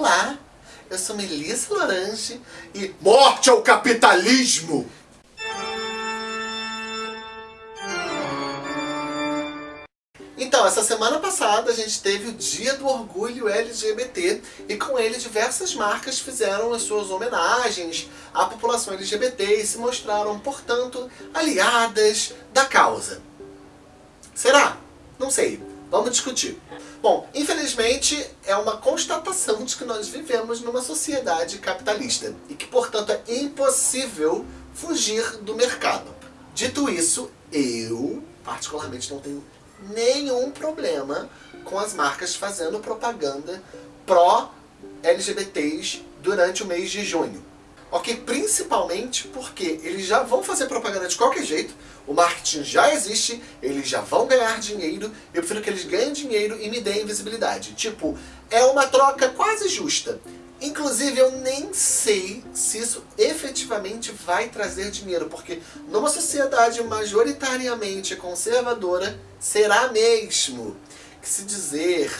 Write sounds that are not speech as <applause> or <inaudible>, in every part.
Olá, eu sou Melissa Lorange e morte ao capitalismo! Então, essa semana passada a gente teve o Dia do Orgulho LGBT e com ele diversas marcas fizeram as suas homenagens à população LGBT e se mostraram, portanto, aliadas da causa. Será? Não sei. Vamos discutir. Bom, infelizmente é uma constatação de que nós vivemos numa sociedade capitalista e que, portanto, é impossível fugir do mercado. Dito isso, eu, particularmente, não tenho nenhum problema com as marcas fazendo propaganda pró-LGBTs durante o mês de junho. Ok? Principalmente porque eles já vão fazer propaganda de qualquer jeito, o marketing já existe, eles já vão ganhar dinheiro, eu prefiro que eles ganhem dinheiro e me deem visibilidade. Tipo, é uma troca quase justa. Inclusive, eu nem sei se isso efetivamente vai trazer dinheiro, porque numa sociedade majoritariamente conservadora, será mesmo que se dizer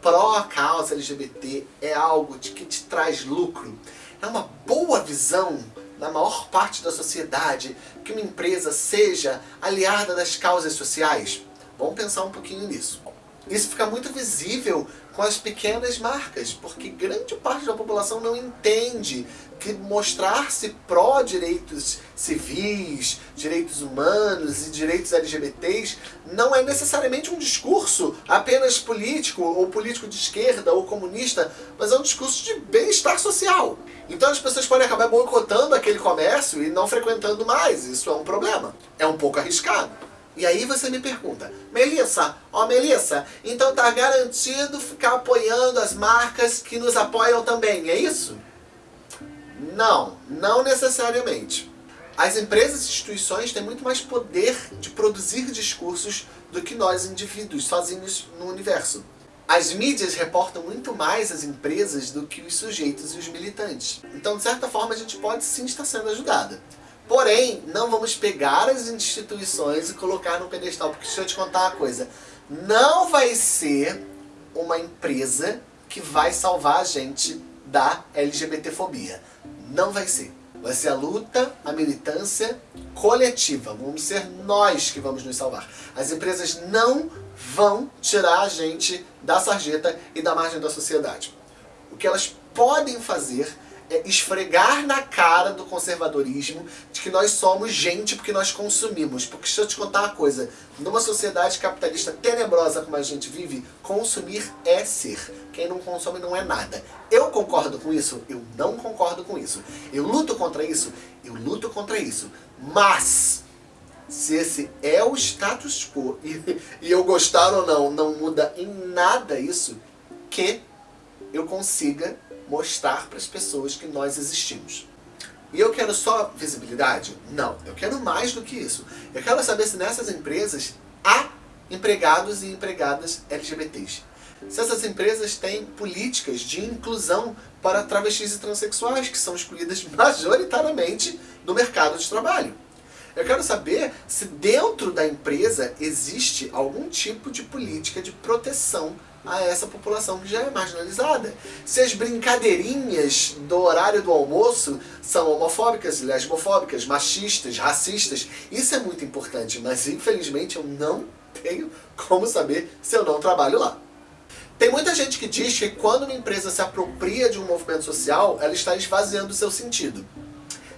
pró-causa LGBT é algo de que te traz lucro, é uma boa visão na maior parte da sociedade, que uma empresa seja aliada das causas sociais? Vamos pensar um pouquinho nisso. Isso fica muito visível com as pequenas marcas, porque grande parte da população não entende que mostrar-se pró-direitos civis, direitos humanos e direitos LGBTs não é necessariamente um discurso apenas político, ou político de esquerda, ou comunista, mas é um discurso de bem-estar social. Então as pessoas podem acabar boicotando aquele comércio e não frequentando mais, isso é um problema. É um pouco arriscado. E aí você me pergunta, Melissa, ó Melissa, então tá garantido ficar apoiando as marcas que nos apoiam também, é isso? Não, não necessariamente. As empresas e instituições têm muito mais poder de produzir discursos do que nós indivíduos, sozinhos no universo. As mídias reportam muito mais as empresas do que os sujeitos e os militantes. Então, de certa forma, a gente pode sim estar sendo ajudada. Porém, não vamos pegar as instituições e colocar no pedestal, porque deixa eu te contar uma coisa. Não vai ser uma empresa que vai salvar a gente da LGBTfobia. Não vai ser. Vai ser a luta, a militância coletiva. Vamos ser nós que vamos nos salvar. As empresas não vão tirar a gente da sarjeta e da margem da sociedade. O que elas podem fazer esfregar na cara do conservadorismo de que nós somos gente porque nós consumimos. Porque deixa eu te contar uma coisa, numa sociedade capitalista tenebrosa como a gente vive, consumir é ser. Quem não consome não é nada. Eu concordo com isso? Eu não concordo com isso. Eu luto contra isso? Eu luto contra isso. Mas, se esse é o status quo <laughs> e, e eu gostar ou não, não muda em nada isso, que eu consiga mostrar para as pessoas que nós existimos. E eu quero só visibilidade? Não, eu quero mais do que isso. Eu quero saber se nessas empresas há empregados e empregadas LGBTs. Se essas empresas têm políticas de inclusão para travestis e transexuais, que são excluídas <laughs> majoritariamente do mercado de trabalho. Eu quero saber se dentro da empresa existe algum tipo de política de proteção a essa população que já é marginalizada. Se as brincadeirinhas do horário do almoço são homofóbicas, lesbofóbicas, machistas, racistas, isso é muito importante, mas infelizmente eu não tenho como saber se eu não trabalho lá. Tem muita gente que diz que quando uma empresa se apropria de um movimento social, ela está esvaziando seu sentido.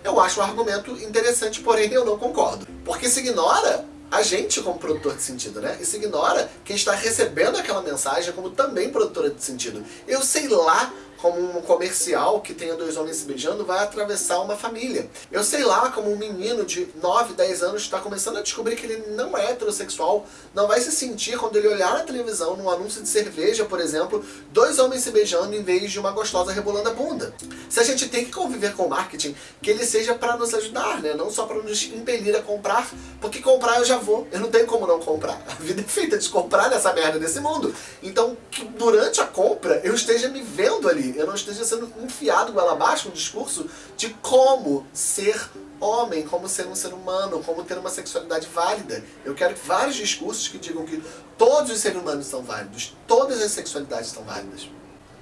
Eu acho um argumento interessante, porém eu não concordo. Porque se ignora a gente como produtor de sentido, né? Isso ignora quem está recebendo aquela mensagem como também produtora de sentido. Eu sei lá como um comercial que tenha dois homens se beijando vai atravessar uma família. Eu sei lá como um menino de 9, 10 anos está começando a descobrir que ele não é heterossexual, não vai se sentir quando ele olhar na televisão, num anúncio de cerveja, por exemplo, dois homens se beijando em vez de uma gostosa rebolando a bunda. Se a gente tem que conviver com o marketing, que ele seja para nos ajudar, né? Não só para nos impelir a comprar, porque comprar eu já vou, eu não tenho como não comprar. A vida é feita de comprar nessa merda desse mundo. Então, que durante a compra eu esteja me vendo ali, eu não esteja sendo enfiado goela abaixo um discurso de como ser homem, como ser um ser humano, como ter uma sexualidade válida. Eu quero vários discursos que digam que todos os seres humanos são válidos, todas as sexualidades são válidas.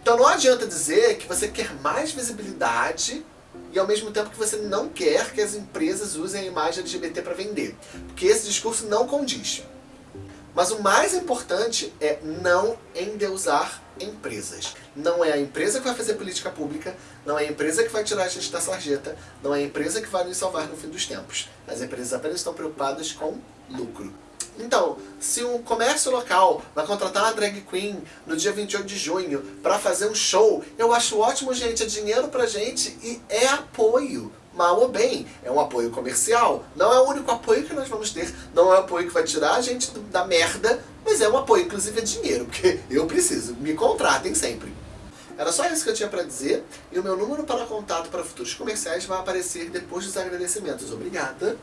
Então não adianta dizer que você quer mais visibilidade e ao mesmo tempo que você não quer que as empresas usem a imagem LGBT para vender. Porque esse discurso não condiz. Mas o mais importante é não endeusar empresas. Não é a empresa que vai fazer política pública, não é a empresa que vai tirar a gente da sarjeta, não é a empresa que vai nos salvar no fim dos tempos. As empresas apenas estão preocupadas com lucro. Então, se um comércio local vai contratar uma drag queen no dia 28 de junho para fazer um show, eu acho ótimo, gente, é dinheiro pra gente e é apoio. Mal ou bem, é um apoio comercial. Não é o único apoio que nós vamos ter, não é o apoio que vai tirar a gente da merda, mas é um apoio, inclusive é dinheiro, porque <laughs> eu preciso, me contratem sempre. Era só isso que eu tinha para dizer, e o meu número para contato para futuros comerciais vai aparecer depois dos agradecimentos. Obrigada!